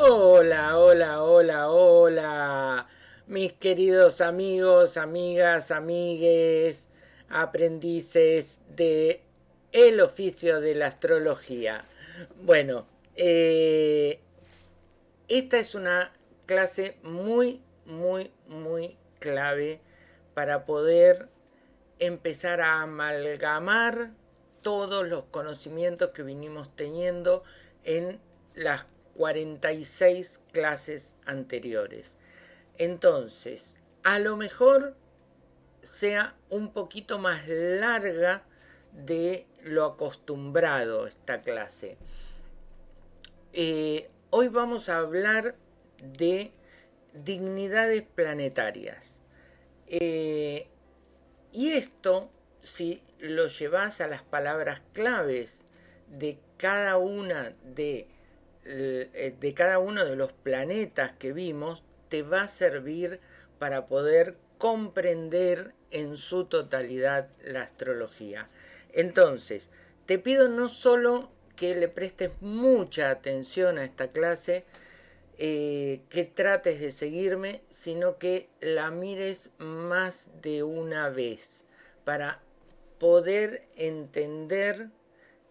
Hola, hola, hola, hola, mis queridos amigos, amigas, amigues, aprendices de el oficio de la astrología. Bueno, eh, esta es una clase muy, muy, muy clave para poder empezar a amalgamar todos los conocimientos que vinimos teniendo en las 46 clases anteriores. Entonces, a lo mejor sea un poquito más larga de lo acostumbrado esta clase. Eh, hoy vamos a hablar de dignidades planetarias. Eh, y esto, si lo llevas a las palabras claves de cada una de, eh, de cada uno de los planetas que vimos, te va a servir para poder comprender en su totalidad la astrología. Entonces, te pido no solo que le prestes mucha atención a esta clase, eh, que trates de seguirme, sino que la mires más de una vez para poder entender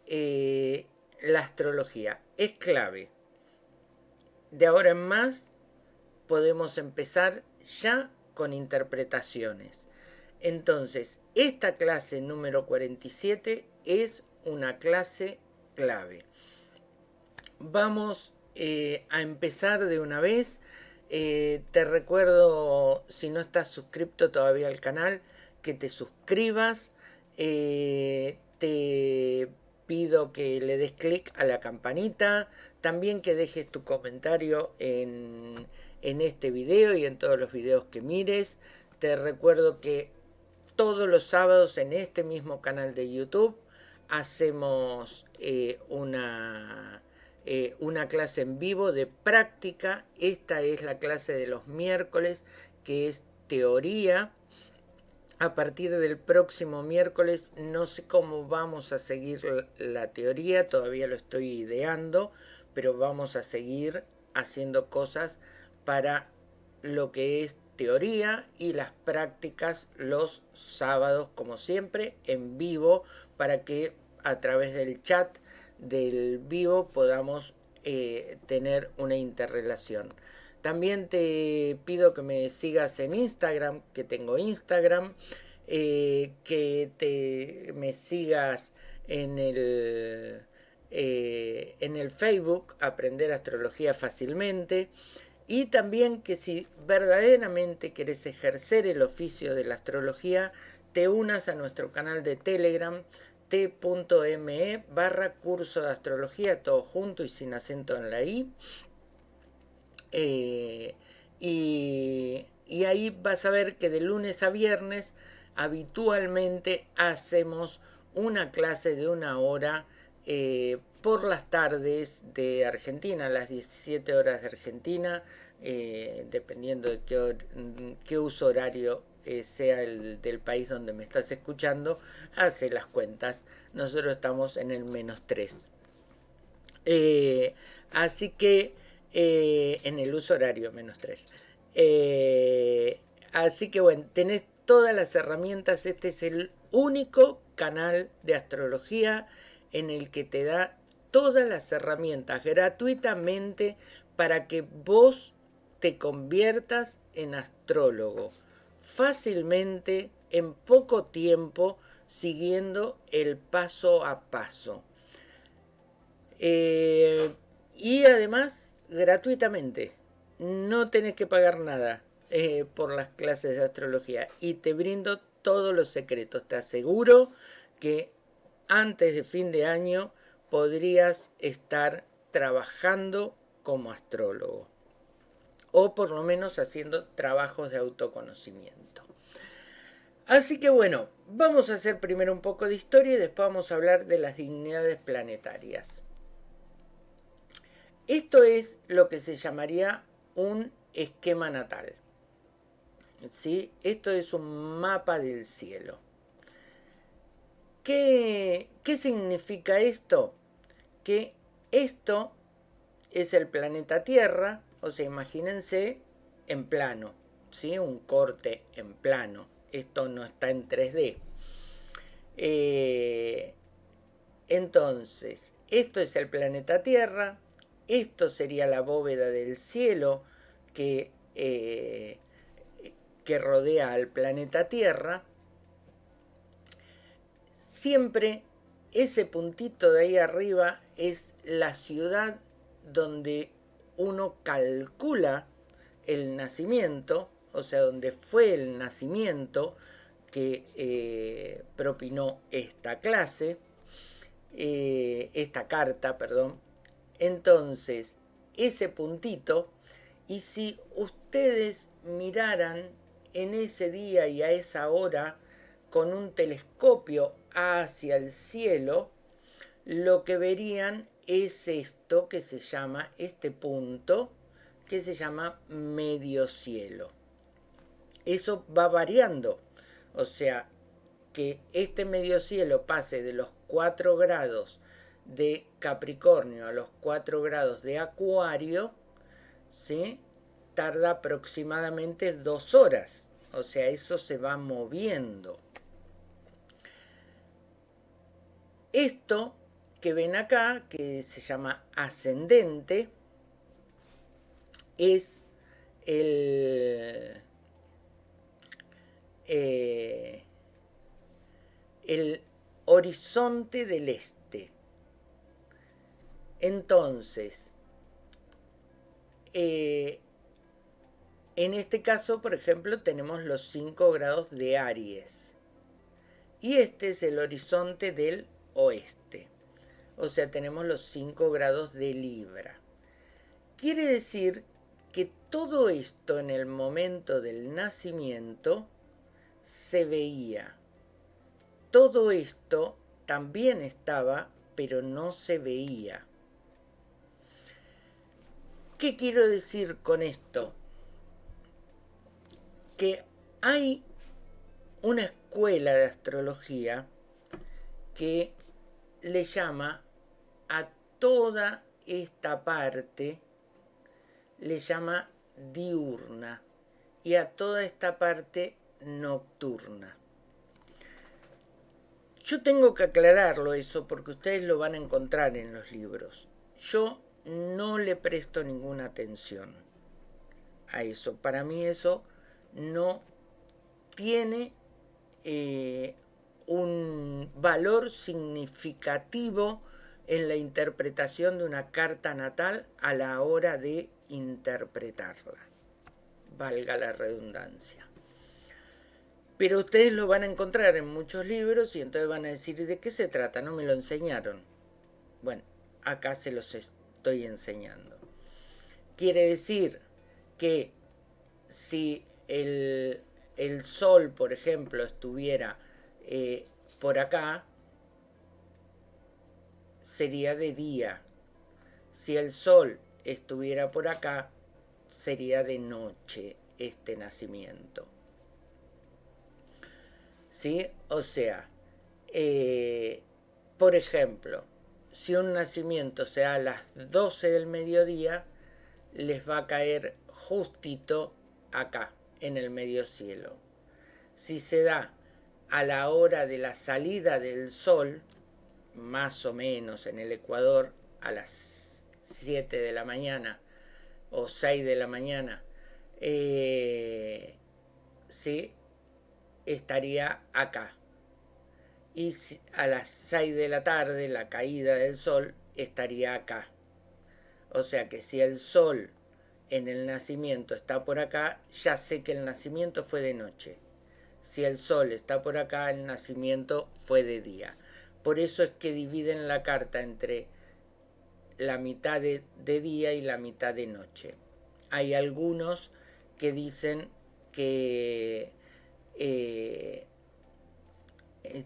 eh, la astrología. Es clave. De ahora en más podemos empezar ya con interpretaciones. Entonces, esta clase número 47 es una clase clave. Vamos eh, a empezar de una vez. Eh, te recuerdo, si no estás suscrito todavía al canal, que te suscribas. Eh, te pido que le des clic a la campanita. También que dejes tu comentario en, en este video y en todos los videos que mires. Te recuerdo que todos los sábados en este mismo canal de YouTube hacemos una eh, una clase en vivo de práctica. Esta es la clase de los miércoles, que es teoría. A partir del próximo miércoles no sé cómo vamos a seguir la teoría, todavía lo estoy ideando, pero vamos a seguir haciendo cosas para lo que es teoría y las prácticas los sábados, como siempre, en vivo, para que a través del chat del vivo podamos eh, tener una interrelación. También te pido que me sigas en Instagram, que tengo Instagram, eh, que te, me sigas en el, eh, en el Facebook, Aprender Astrología Fácilmente. Y también que si verdaderamente quieres ejercer el oficio de la astrología, te unas a nuestro canal de Telegram, t.me barra curso de astrología, todo junto y sin acento en la i. Eh, y, ahí vas a ver que de lunes a viernes habitualmente hacemos una clase de una hora eh, por las tardes de Argentina, las 17 horas de Argentina, eh, dependiendo de qué, uso horario sea el del país donde me estás escuchando, hace las cuentas. Nosotros estamos en el menos 3. Eh, así que eh, en el uso horario menos 3. así que bueno, tenés todas las herramientas. Este es el único canal de astrología en el que te da todas las herramientas gratuitamente para que vos te conviertas en astrólogo fácilmente en poco tiempo siguiendo el paso a paso. Eh, y además gratuitamente. No tenés que pagar nada eh, por las clases de astrología. Y te brindo todos los secretos. Te aseguro que antes de fin de año podrías estar trabajando como astrólogo o por lo menos haciendo trabajos de autoconocimiento. Así que bueno, vamos a hacer primero un poco de historia y después vamos a hablar de las dignidades planetarias. Esto es lo que se llamaría un esquema natal. ¿Sí? Esto es un mapa del cielo. ¿Qué, ¿Qué significa esto? Que esto es el planeta Tierra, o sea, imagínense en plano, ¿sí? un corte en plano. Esto no está en 3D. Eh, entonces, esto es el planeta Tierra, esto sería la bóveda del cielo que, eh, que rodea al planeta Tierra. Siempre ese puntito de ahí arriba es la ciudad donde uno calcula el nacimiento, o sea, donde fue el nacimiento que eh, propinó esta clase, eh, esta carta, perdón. Entonces, ese puntito, y si ustedes miraran en ese día y a esa hora con un telescopio hacia el cielo, lo que verían es esto que se llama, este punto, que se llama medio cielo. Eso va variando, o sea, que este medio cielo pase de los 4 grados de Capricornio a los 4 grados de Acuario, ¿sí? tarda aproximadamente dos horas. O sea, eso se va moviendo. Esto que ven acá, que se llama ascendente, es el, eh, el horizonte del este. Entonces, eh, en este caso, por ejemplo, tenemos los 5 grados de Aries. Y este es el horizonte del oeste. O sea, tenemos los 5 grados de Libra. Quiere decir que todo esto en el momento del nacimiento se veía. Todo esto también estaba, pero no se veía. ¿Qué quiero decir con esto? Que hay una escuela de astrología que le llama a toda esta parte, le llama diurna y a toda esta parte nocturna. Yo tengo que aclararlo eso porque ustedes lo van a encontrar en los libros. Yo no le presto ninguna atención a eso. Para mí eso no tiene eh, un valor significativo en la interpretación de una carta natal a la hora de interpretarla. Valga la redundancia. Pero ustedes lo van a encontrar en muchos libros y entonces van a decir, ¿de qué se trata? No me lo enseñaron. Bueno, acá se los estoy enseñando. Quiere decir que si el, el Sol, por ejemplo, estuviera eh, por acá, sería de día. Si el Sol estuviera por acá, sería de noche este nacimiento. ¿Sí? O sea, eh, por ejemplo, si un nacimiento se da a las 12 del mediodía, les va a caer justito acá, en el medio cielo. Si se da a la hora de la salida del sol, más o menos en el Ecuador, a las 7 de la mañana o 6 de la mañana, eh, sí, estaría acá. Y a las 6 de la tarde, la caída del sol, estaría acá. O sea que si el sol en el nacimiento está por acá, ya sé que el nacimiento fue de noche. Si el sol está por acá, el nacimiento fue de día. Por eso es que dividen la carta entre la mitad de, día y la mitad de noche. Hay algunos que dicen que eh,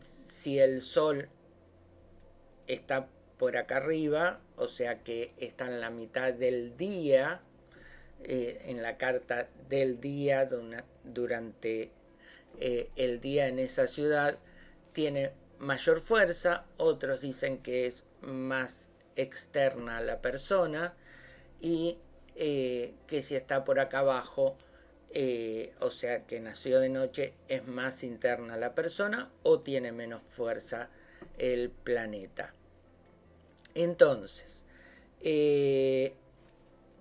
si el sol está por acá arriba, o sea que está en la mitad del día, eh, en la carta del día durante eh, el día en esa ciudad, tiene mayor fuerza, otros dicen que es más externa a la persona, y eh, que si está por acá abajo, eh, o sea que nació de noche, es más interna la persona o tiene menos fuerza el planeta. Entonces, eh,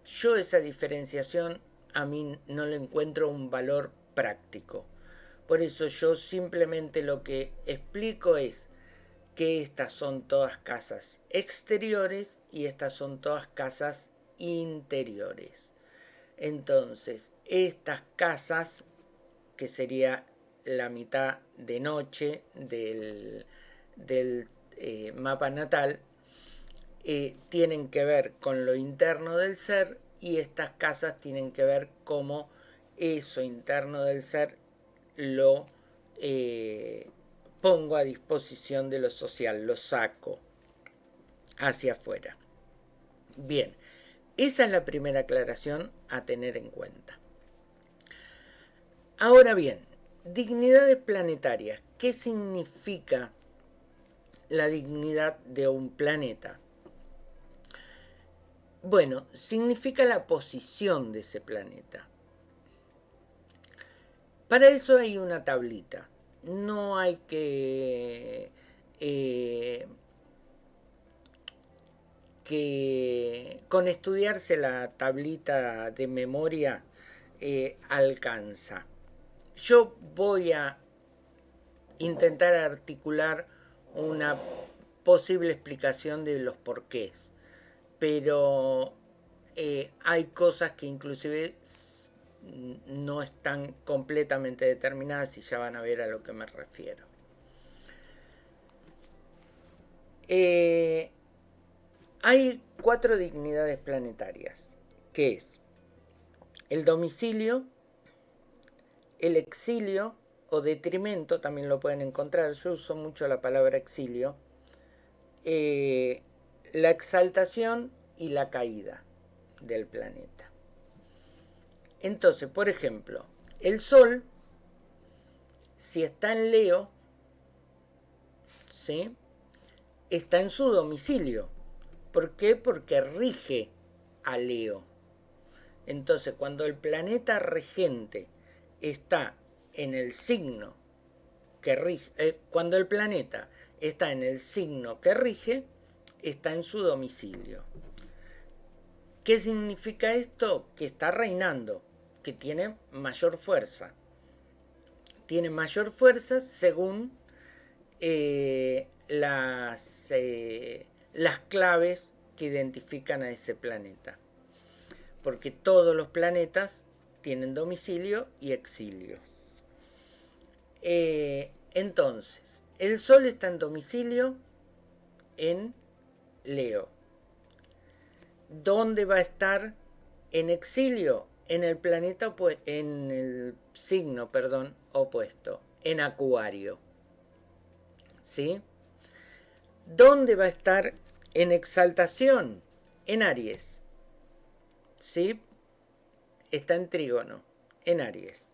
yo esa diferenciación a mí no le encuentro un valor práctico. Por eso yo simplemente lo que explico es que estas son todas casas exteriores y estas son todas casas interiores. Entonces, estas casas, que sería la mitad de noche del, eh, mapa natal, eh, tienen que ver con lo interno del ser y estas casas tienen que ver cómo eso interno del ser lo eh, pongo a disposición de lo social, lo saco hacia afuera. Bien, esa es la primera aclaración a tener en cuenta. Ahora bien, dignidades planetarias. ¿Qué significa la dignidad de un planeta? Bueno, significa la posición de ese planeta. Para eso hay una tablita. No hay que, eh, que con estudiarse la tablita de memoria eh, alcanza. Yo voy a intentar articular una posible explicación de los porqués pero eh, hay cosas que inclusive no están completamente determinadas y ya van a ver a lo que me refiero. Eh, hay cuatro dignidades planetarias, que es el domicilio, el exilio o detrimento, también lo pueden encontrar, yo uso mucho la palabra exilio, eh, la exaltación y la caída del planeta. Entonces, por ejemplo, el Sol, si está en Leo, ¿sí? está en su domicilio. ¿Por qué? Porque rige a Leo. Entonces, cuando el planeta regente está en el signo que rige, eh, cuando el planeta está en el signo que rige, está en su domicilio. ¿Qué significa esto? Que está reinando, que tiene mayor fuerza. Tiene mayor fuerza según eh, las, eh, las claves que identifican a ese planeta. Porque todos los planetas tienen domicilio y exilio. Eh, entonces, el Sol está en domicilio en Leo. ¿Dónde va a estar en exilio? En el planeta, en el signo, perdón, opuesto, en Acuario. ¿Sí? ¿Dónde va a estar en exaltación? En Aries. ¿Sí? Está en trígono, en Aries.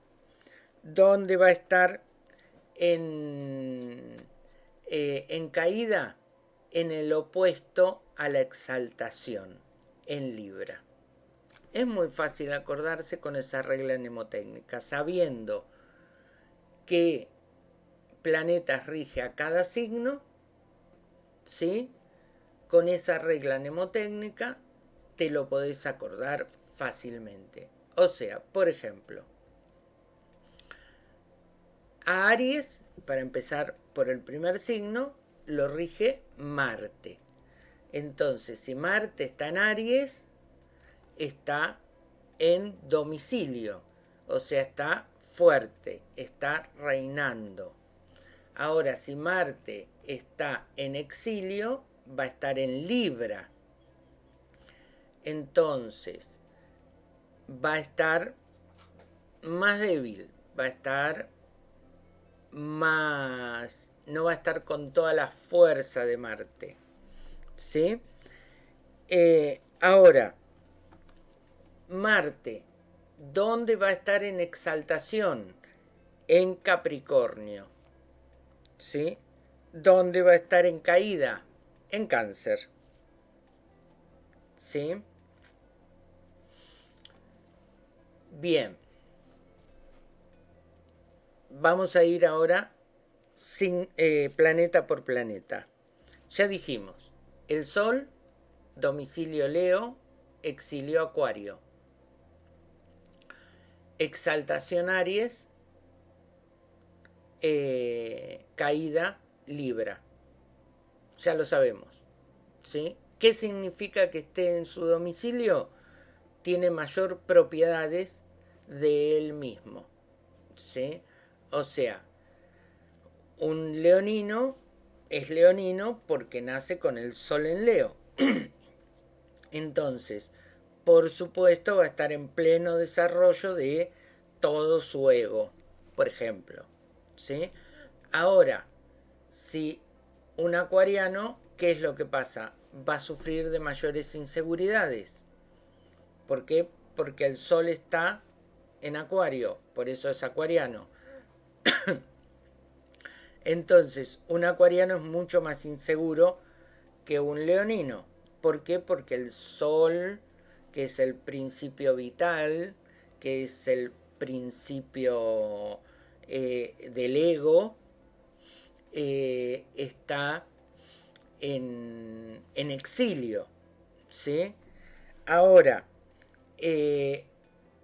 ¿Dónde va a estar en, eh, en caída? en el opuesto a la exaltación, en Libra. Es muy fácil acordarse con esa regla mnemotécnica, sabiendo qué planetas rige a cada signo, ¿sí? Con esa regla mnemotécnica te lo podés acordar fácilmente. O sea, por ejemplo, a Aries, para empezar por el primer signo, lo rige Marte. Entonces, si Marte está en Aries, está en domicilio, o sea, está fuerte, está reinando. Ahora, si Marte está en exilio, va a estar en Libra. Entonces, va a estar más débil, va a estar más no va a estar con toda la fuerza de Marte. ¿Sí? Eh, ahora, Marte, ¿dónde va a estar en exaltación? En Capricornio. ¿Sí? ¿Dónde va a estar en caída? En cáncer. ¿Sí? Bien. Vamos a ir ahora sin, eh, planeta por planeta. Ya dijimos, el Sol, domicilio Leo, exilio Acuario. Exaltación Aries, eh, caída Libra. Ya lo sabemos. ¿sí? ¿Qué significa que esté en su domicilio? Tiene mayor propiedades de él mismo. ¿sí? O sea, un leonino es leonino porque nace con el sol en Leo. Entonces, por supuesto, va a estar en pleno desarrollo de todo su ego, por ejemplo. ¿sí? Ahora, si un acuariano, ¿qué es lo que pasa? Va a sufrir de mayores inseguridades. ¿Por qué? Porque el sol está en acuario, por eso es acuariano. Entonces, un acuariano es mucho más inseguro que un leonino. ¿Por qué? Porque el sol, que es el principio vital, que es el principio eh, del ego, eh, está en, exilio. ¿sí? Ahora, eh,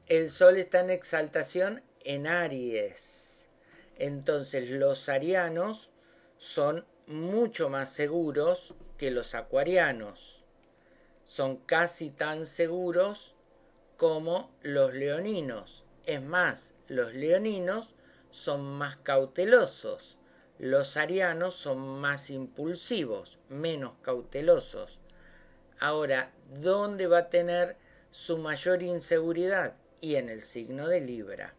el sol está en exaltación en Aries entonces los arianos son mucho más seguros que los acuarianos. Son casi tan seguros como los leoninos. Es más, los leoninos son más cautelosos. Los arianos son más impulsivos, menos cautelosos. Ahora, ¿dónde va a tener su mayor inseguridad? Y en el signo de Libra.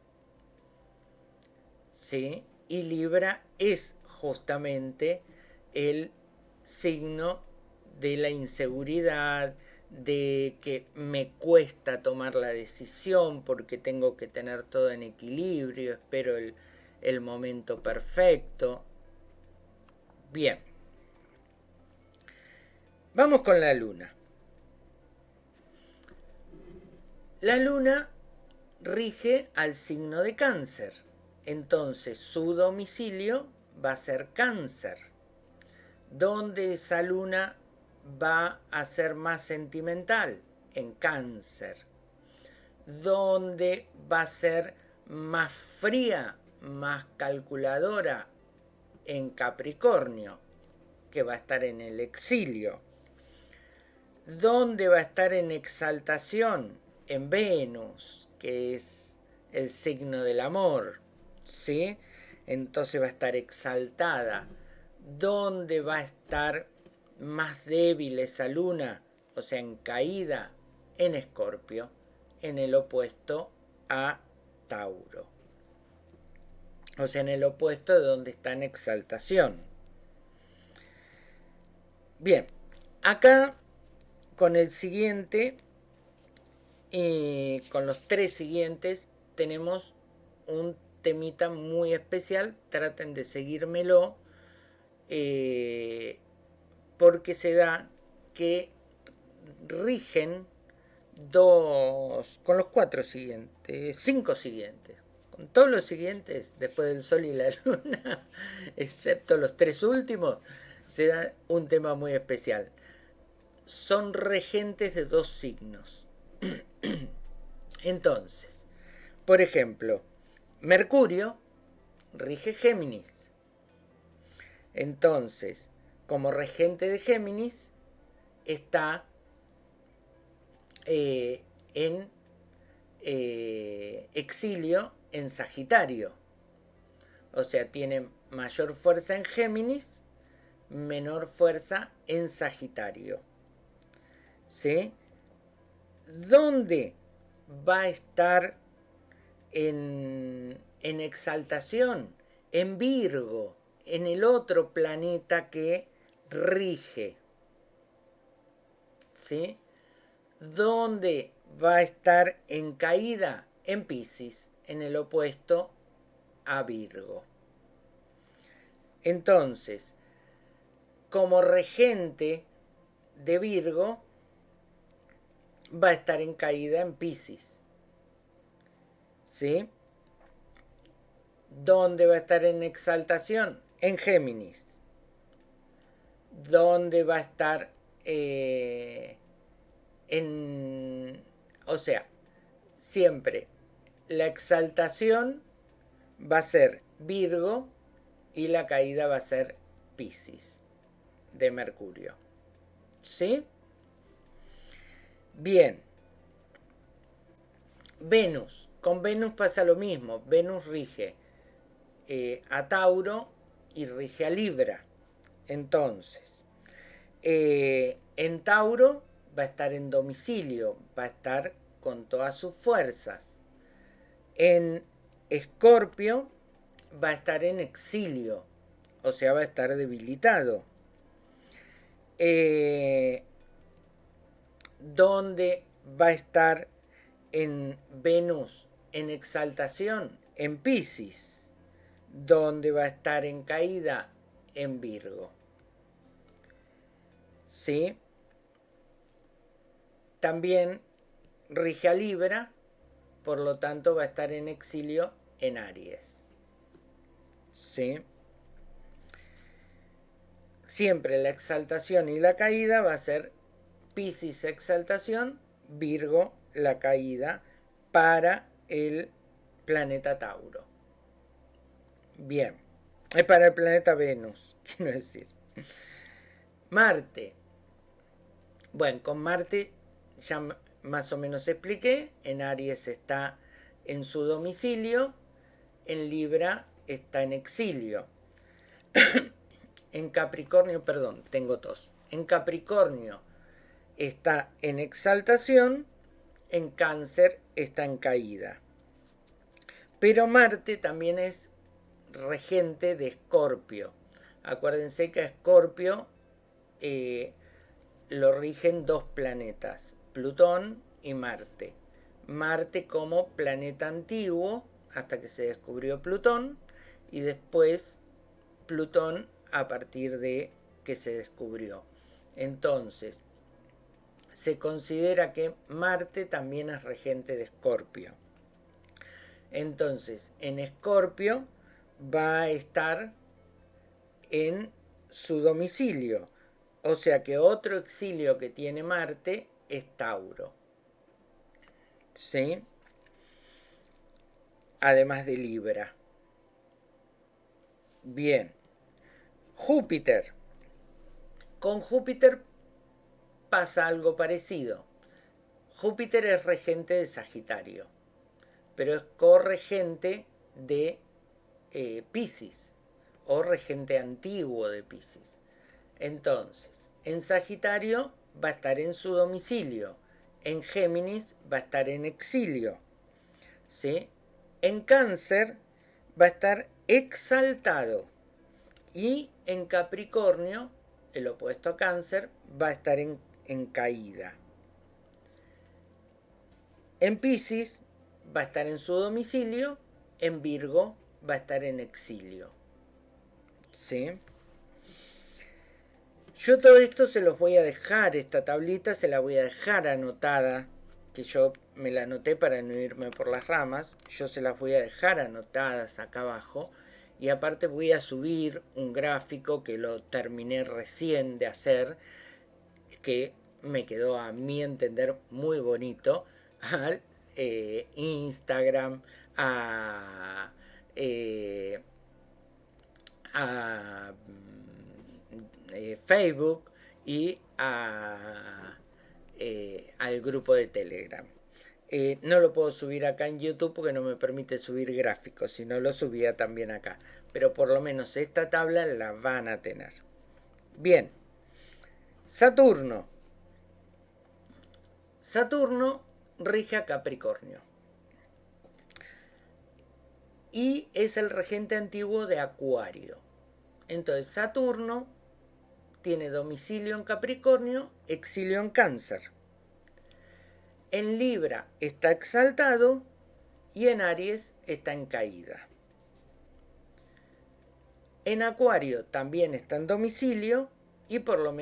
¿sí? Y Libra es justamente el signo de la inseguridad, de que me cuesta tomar la decisión porque tengo que tener todo en equilibrio, espero el, el momento perfecto. Bien. Vamos con la luna. La luna rige al signo de cáncer. Entonces su domicilio va a ser cáncer, donde esa luna va a ser más sentimental en cáncer, donde va a ser más fría, más calculadora en Capricornio, que va a estar en el exilio, donde va a estar en exaltación en Venus, que es el signo del amor, ¿sí? Entonces va a estar exaltada. ¿Dónde va a estar más débil esa luna? O sea, en caída en Escorpio, en el opuesto a Tauro. O sea, en el opuesto de donde está en exaltación. Bien, acá con el siguiente, y con los tres siguientes, tenemos un temita muy especial, traten de seguírmelo, eh, porque se da que rigen dos, con los cuatro siguientes, cinco siguientes, con todos los siguientes, después del Sol y la Luna, excepto los tres últimos, se da un tema muy especial. Son regentes de dos signos. Entonces, por ejemplo, Mercurio rige Géminis. Entonces, como regente de Géminis, está eh, en eh, exilio en Sagitario. O sea, tiene mayor fuerza en Géminis, menor fuerza en Sagitario. ¿Sí? ¿Dónde va a estar en, exaltación, en Virgo, en el otro planeta que rige. ¿Sí? ¿Dónde va a estar en caída? En Pisces, en el opuesto a Virgo. Entonces, como regente de Virgo, va a estar en caída en Pisces ¿Sí? ¿Dónde va a estar en exaltación? En Géminis. ¿Dónde va a estar eh, en... O sea, siempre la exaltación va a ser Virgo y la caída va a ser Pisces de Mercurio. ¿Sí? Bien. Venus. Con Venus pasa lo mismo. Venus rige eh, a Tauro y rige a Libra. Entonces, eh, en Tauro va a estar en domicilio, va a estar con todas sus fuerzas. En Escorpio va a estar en exilio, o sea, va a estar debilitado. Eh, donde va a estar en Venus en exaltación, en Pisces, donde va a estar en caída, en Virgo. ¿Sí? También rige a Libra, por lo tanto va a estar en exilio en Aries. ¿Sí? Siempre la exaltación y la caída va a ser Piscis exaltación, Virgo la caída para el planeta Tauro. Bien, es para el planeta Venus, quiero decir. Marte. Bueno, con Marte ya más o menos expliqué. En Aries está en su domicilio. En Libra está en exilio. en Capricornio, perdón, tengo tos. En Capricornio está en exaltación, en cáncer está en caída. Pero Marte también es regente de Escorpio. Acuérdense que a Escorpio eh, lo rigen dos planetas, Plutón y Marte. Marte como planeta antiguo, hasta que se descubrió Plutón, y después Plutón a partir de que se descubrió. Entonces, se considera que Marte también es regente de Escorpio. Entonces, en Escorpio va a estar en su domicilio. O sea que otro exilio que tiene Marte es Tauro. ¿Sí? Además de Libra. Bien. Júpiter. Con Júpiter pasa algo parecido. Júpiter es regente de Sagitario, pero es corregente de eh, Pisces o regente antiguo de Pisces. Entonces, en Sagitario va a estar en su domicilio, en Géminis va a estar en exilio, ¿sí? en Cáncer va a estar exaltado y en Capricornio, el opuesto a Cáncer, va a estar en en caída. En Pisces va a estar en su domicilio, en Virgo va a estar en exilio. ¿Sí? Yo todo esto se los voy a dejar, esta tablita se la voy a dejar anotada, que yo me la anoté para no irme por las ramas, yo se las voy a dejar anotadas acá abajo. Y aparte voy a subir un gráfico que lo terminé recién de hacer, que me quedó a mi entender muy bonito al eh, Instagram, a, eh, a eh, Facebook y a, al grupo de Telegram. no lo puedo subir acá en YouTube porque no me permite subir gráficos, si no lo subía también acá. Pero por lo menos esta tabla la van a tener. Bien, Saturno. Saturno rige a Capricornio. Y es el regente antiguo de Acuario. Entonces Saturno tiene domicilio en Capricornio, exilio en Cáncer. En Libra está exaltado y en Aries está en caída. En Acuario también está en domicilio y por lo,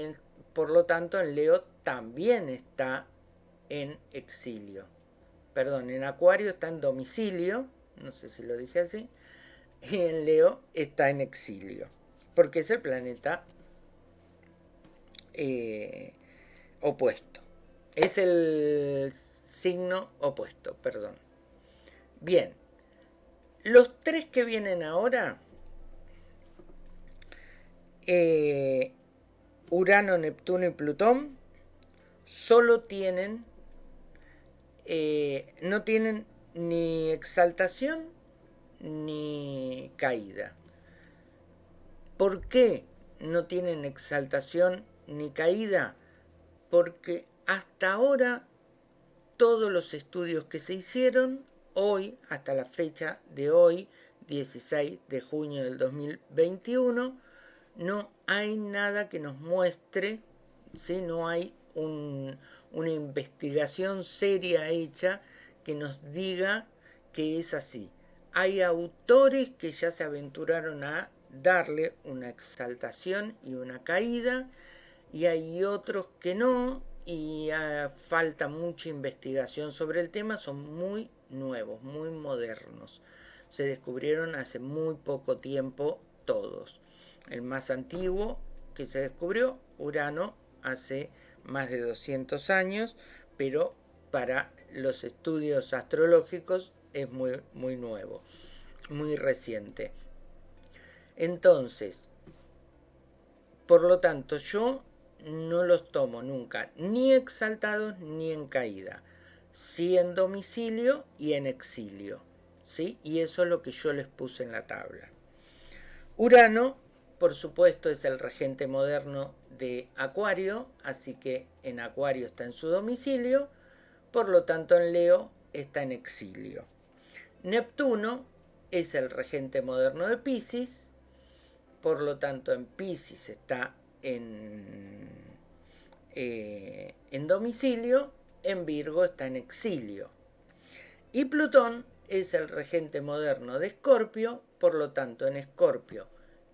por lo tanto en Leo también está en exilio. perdón, en Acuario está en domicilio, no sé si lo dice así, y en Leo está en exilio, porque es el planeta eh, opuesto. Es el signo opuesto, perdón. Bien, los tres que vienen ahora, eh, Urano, Neptuno y Plutón, solo tienen, eh, no tienen ni exaltación ni caída. ¿Por qué no tienen exaltación ni caída? Porque hasta ahora todos los estudios que se hicieron hoy, hasta la fecha de hoy, 16 de junio del 2021, no hay nada que nos muestre, ¿sí? no hay una investigación seria hecha que nos diga que es así. Hay autores que ya se aventuraron a darle una exaltación y una caída, y hay otros que no, y falta mucha investigación sobre el tema, son muy nuevos, muy modernos. Se descubrieron hace muy poco tiempo todos. El más antiguo que se descubrió, Urano, hace más de 200 años, pero para los estudios astrológicos es muy, muy nuevo, muy reciente. Entonces, por lo tanto, yo no los tomo nunca ni exaltados ni en caída, sí en domicilio y en exilio. ¿sí? Y eso es lo que yo les puse en la tabla. Urano, por supuesto, es el regente moderno de Acuario, así que en Acuario está en su domicilio, por lo tanto en Leo está en exilio. Neptuno es el regente moderno de Pisces, por lo tanto en Pisces está en, eh, en domicilio, en Virgo está en exilio. Y Plutón es el regente moderno de Escorpio, por lo tanto en Escorpio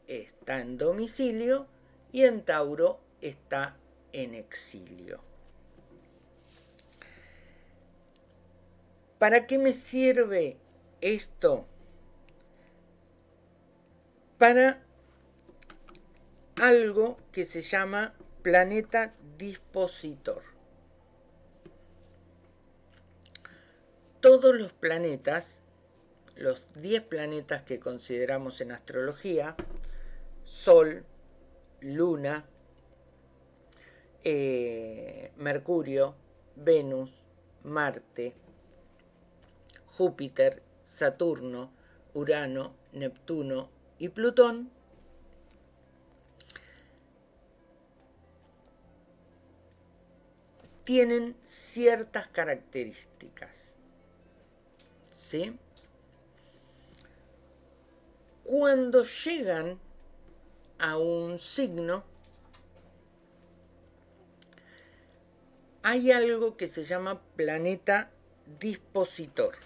está en domicilio y en Tauro está en exilio. ¿Para qué me sirve esto? Para algo que se llama planeta dispositor. Todos los planetas, los 10 planetas que consideramos en astrología, Sol, Luna, eh, Mercurio, Venus, Marte, Júpiter, Saturno, Urano, Neptuno y Plutón, tienen ciertas características. ¿Sí? Cuando llegan a un signo, hay algo que se llama planeta dispositor,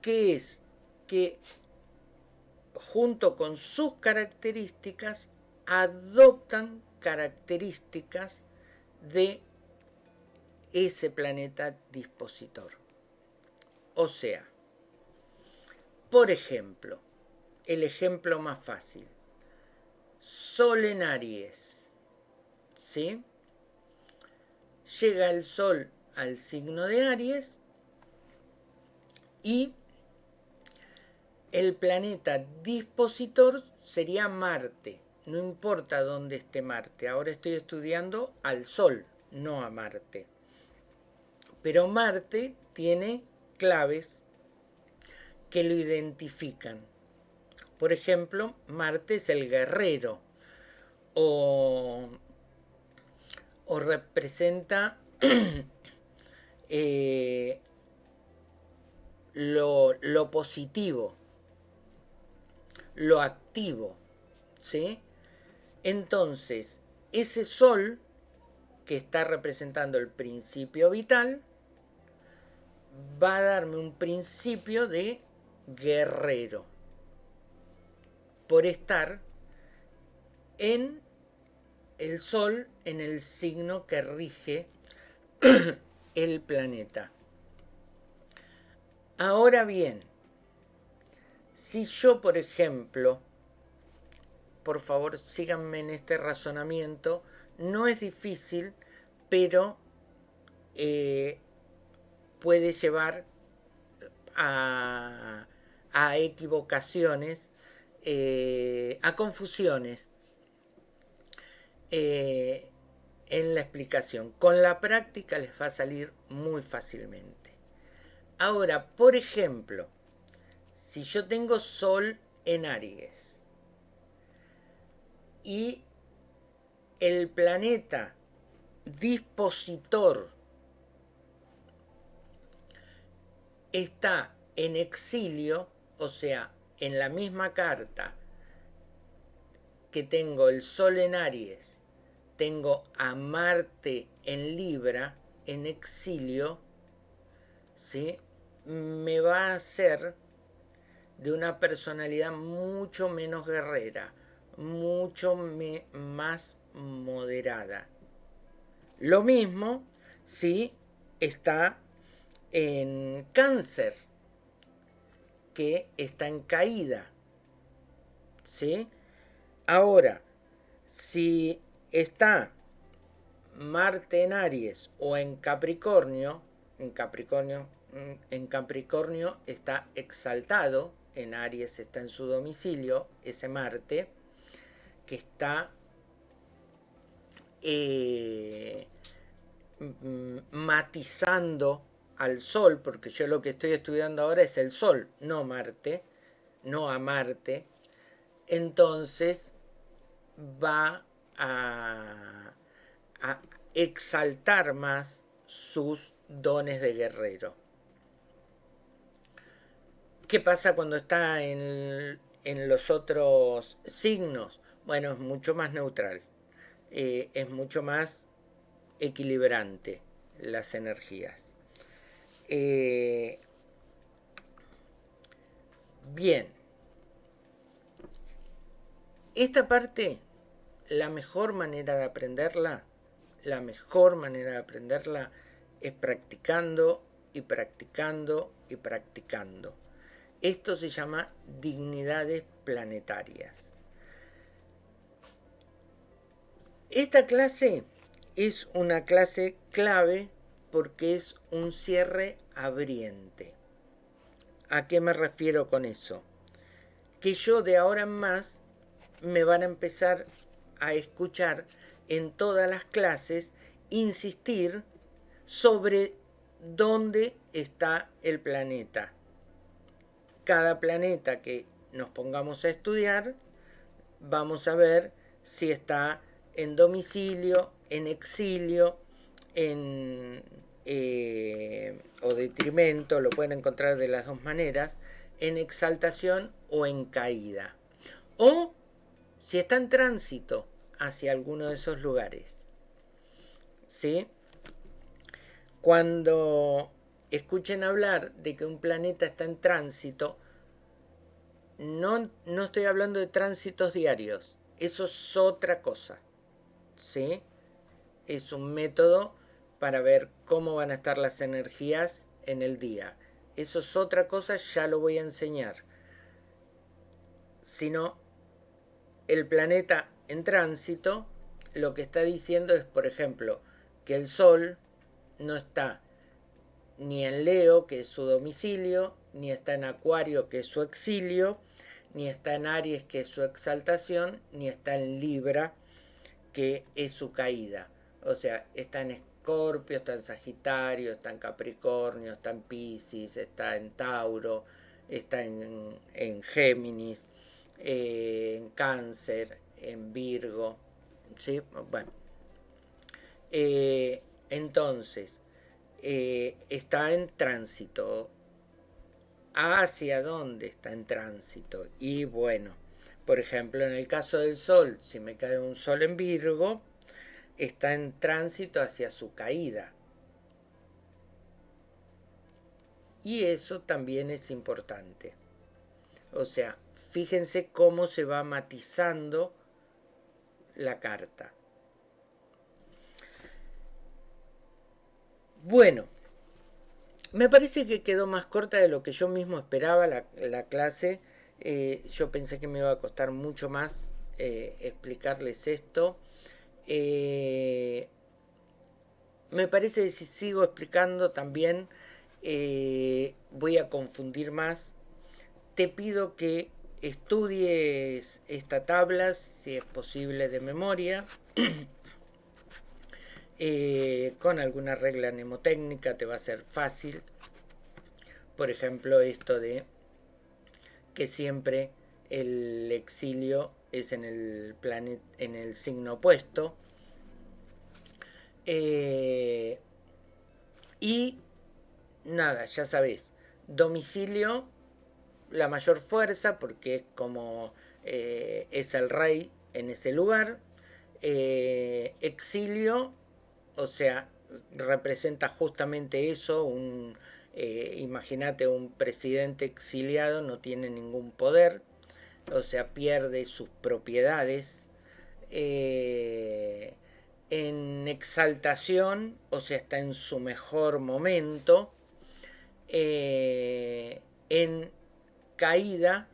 que es que junto con sus características adoptan características de ese planeta dispositor. O sea, por ejemplo, el ejemplo más fácil. Sol en Aries. ¿Sí? Llega el Sol al signo de Aries y el planeta dispositor sería Marte. No importa dónde esté Marte. Ahora estoy estudiando al Sol, no a Marte. Pero Marte tiene claves que lo identifican. Por ejemplo, Marte es el guerrero o, representa eh, lo, lo, positivo, lo activo. ¿sí? Entonces, ese sol que está representando el principio vital va a darme un principio de guerrero por estar en el sol en el signo que rige el planeta. Ahora bien, si yo, por ejemplo, por favor síganme en este razonamiento, no es difícil, pero eh, puede llevar a, equivocaciones, eh, a confusiones eh, en la explicación. Con la práctica les va a salir muy fácilmente. Ahora, por ejemplo, si yo tengo Sol en Aries y el planeta dispositor está en exilio, o sea, en la misma carta que tengo el Sol en Aries, tengo a Marte en Libra, en exilio, ¿sí? me va a hacer de una personalidad mucho menos guerrera, mucho más moderada. Lo mismo si está en cáncer, que está en caída. ¿Sí? Ahora, si está Marte en Aries o en Capricornio, en Capricornio, en Capricornio está exaltado, en Aries está en su domicilio, ese Marte, que está eh, matizando al Sol, porque yo lo que estoy estudiando ahora es el Sol, no Marte, no a Marte, entonces va a, a exaltar más sus dones de guerrero. ¿Qué pasa cuando está en, en los otros signos? Bueno, es mucho más neutral, eh, es mucho más equilibrante las energías. Eh, bien. Esta parte, la mejor manera de aprenderla, la mejor manera de aprenderla es practicando y practicando y practicando. Esto se llama dignidades planetarias. Esta clase es una clase clave porque es un cierre abriente. ¿A qué me refiero con eso? Que yo de ahora en más me van a empezar a escuchar en todas las clases insistir sobre dónde está el planeta. Cada planeta que nos pongamos a estudiar, vamos a ver si está en domicilio, en exilio, en eh, o detrimento, lo pueden encontrar de las dos maneras, en exaltación o en caída. O si está en tránsito hacia alguno de esos lugares. ¿Sí? Cuando escuchen hablar de que un planeta está en tránsito, no, no estoy hablando de tránsitos diarios, eso es otra cosa. ¿Sí? Es un método para ver cómo van a estar las energías en el día. Eso es otra cosa, ya lo voy a enseñar. Sino el planeta en tránsito lo que está diciendo es, por ejemplo, que el Sol no está ni en Leo, que es su domicilio, ni está en Acuario, que es su exilio, ni está en Aries, que es su exaltación, ni está en Libra, que es su caída. O sea, está en Escorpio, está en Sagitario, está en Capricornio, está en Pisces, está en Tauro, está en, Géminis, eh, en Cáncer, en Virgo. ¿sí? Bueno. Eh, entonces, eh, está en tránsito. ¿Hacia dónde está en tránsito? Y bueno, por ejemplo, en el caso del Sol, si me cae un Sol en Virgo, está en tránsito hacia su caída. Y eso también es importante. O sea, fíjense cómo se va matizando la carta. Bueno, me parece que quedó más corta de lo que yo mismo esperaba la, clase. Eh, yo pensé que me iba a costar mucho más eh, explicarles esto. Eh, me parece que si sigo explicando también voy a confundir más. Te pido que estudies esta tabla, si es posible de memoria. Con alguna regla mnemotécnica te va a ser fácil. Por ejemplo, esto de que siempre el exilio es en el, en el signo opuesto. Eh, y nada, ya sabéis, domicilio, la mayor fuerza, porque es como eh, es el rey en ese lugar. exilio o sea, representa justamente eso, un, eh, imagínate un presidente exiliado no tiene ningún poder, o sea, pierde sus propiedades. Eh, en exaltación, o sea, está en su mejor momento. Eh, en caída,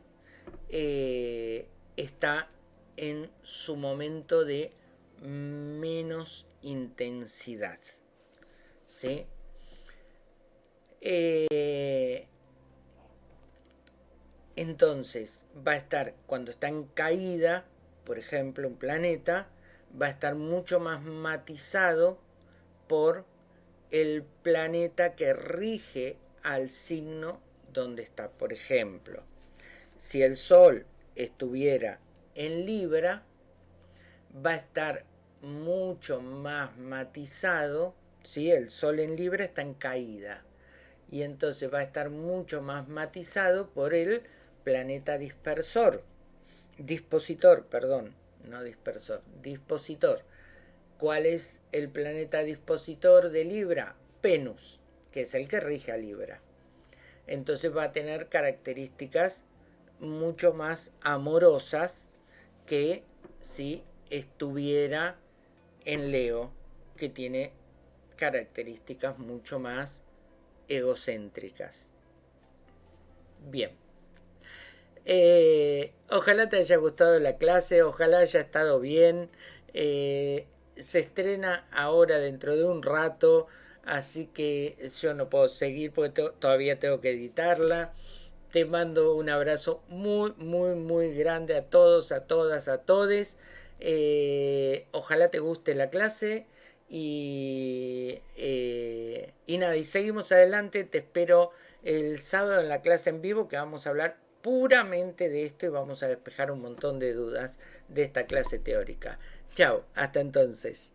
está en su momento de menos intensidad. ¿sí? Eh, entonces, va a estar, cuando está en caída, por ejemplo, un planeta, va a estar mucho más matizado por el planeta que rige al signo donde está. Por ejemplo, si el Sol estuviera en Libra, va a estar mucho más matizado, ¿sí? el Sol en Libra está en caída y entonces va a estar mucho más matizado por el planeta dispersor, dispositor, perdón, no dispersor, dispositor. ¿Cuál es el planeta dispositor de Libra? Venus, que es el que rige a Libra. Entonces va a tener características mucho más amorosas que si estuviera en Leo que tiene características mucho más egocéntricas. Bien. Eh, ojalá te haya gustado la clase, ojalá haya estado bien. Eh, se estrena ahora dentro de un rato, así que yo no puedo seguir porque todavía tengo que editarla. Te mando un abrazo muy, muy, muy grande a todos, a todas, a todes. Eh, ojalá te guste la clase y, eh, y nada, y seguimos adelante. Te espero el sábado en la clase en vivo que vamos a hablar puramente de esto y vamos a despejar un montón de dudas de esta clase teórica. Chao, hasta entonces.